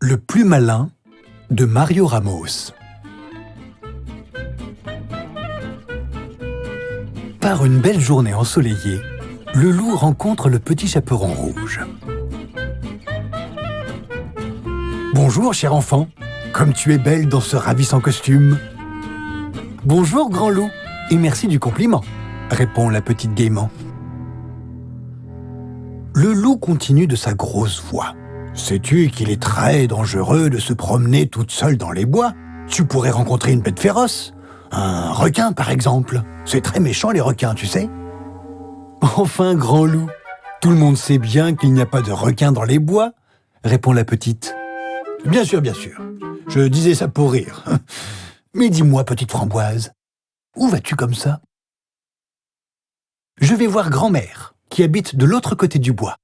Le plus malin de Mario Ramos Par une belle journée ensoleillée, le loup rencontre le petit chaperon rouge. Bonjour, cher enfant. Comme tu es belle dans ce ravissant costume. Bonjour, grand loup, et merci du compliment, répond la petite gaiement. Le loup continue de sa grosse voix. Sais-tu qu'il est très dangereux de se promener toute seule dans les bois? Tu pourrais rencontrer une bête féroce. Un requin, par exemple. C'est très méchant, les requins, tu sais. Enfin, grand loup, tout le monde sait bien qu'il n'y a pas de requin dans les bois, répond la petite. Bien sûr, bien sûr. Je disais ça pour rire. Mais dis-moi, petite framboise, où vas-tu comme ça? Je vais voir grand-mère, qui habite de l'autre côté du bois.